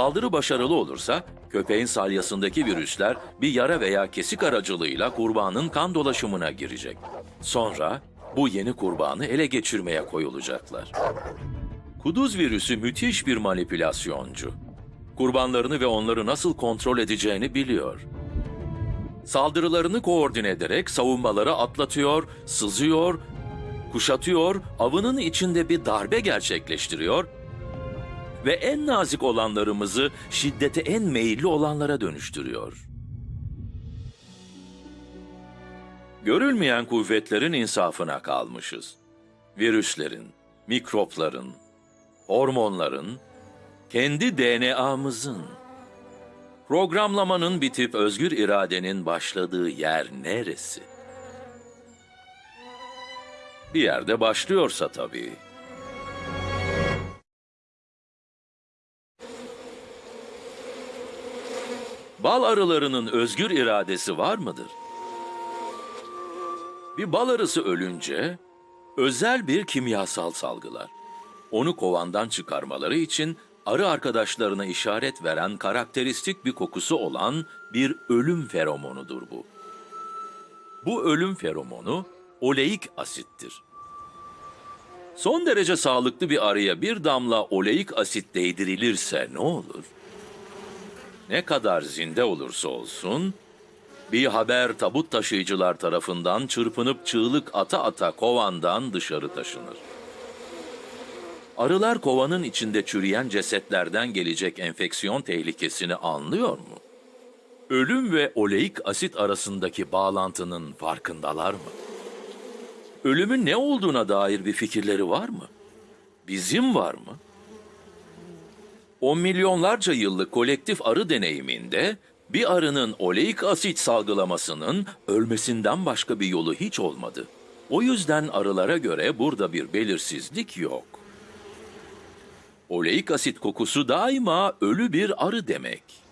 Saldırı başarılı olursa köpeğin salyasındaki virüsler bir yara veya kesik aracılığıyla kurbanın kan dolaşımına girecek. Sonra bu yeni kurbanı ele geçirmeye koyulacaklar. Kuduz virüsü müthiş bir manipülasyoncu. Kurbanlarını ve onları nasıl kontrol edeceğini biliyor. Saldırılarını koordine ederek savunmaları atlatıyor, sızıyor, kuşatıyor, avının içinde bir darbe gerçekleştiriyor ve en nazik olanlarımızı şiddete en meyilli olanlara dönüştürüyor. Görülmeyen kuvvetlerin insafına kalmışız. Virüslerin, mikropların, hormonların, kendi DNA'mızın. Programlamanın bitip özgür iradenin başladığı yer neresi? Bir yerde başlıyorsa tabii. Bal arılarının özgür iradesi var mıdır? Bir bal arısı ölünce özel bir kimyasal salgılar. Onu kovandan çıkarmaları için arı arkadaşlarına işaret veren karakteristik bir kokusu olan bir ölüm feromonudur bu. Bu ölüm feromonu oleik asittir. Son derece sağlıklı bir arıya bir damla oleik asit değdirilirse ne olur? Ne kadar zinde olursa olsun, bir haber tabut taşıyıcılar tarafından çırpınıp çığlık ata ata kovandan dışarı taşınır. Arılar kovanın içinde çürüyen cesetlerden gelecek enfeksiyon tehlikesini anlıyor mu? Ölüm ve oleik asit arasındaki bağlantının farkındalar mı? Ölümün ne olduğuna dair bir fikirleri var mı? Bizim var mı? On milyonlarca yıllık kolektif arı deneyiminde bir arının oleik asit salgılamasının ölmesinden başka bir yolu hiç olmadı. O yüzden arılara göre burada bir belirsizlik yok. Oleik asit kokusu daima ölü bir arı demek.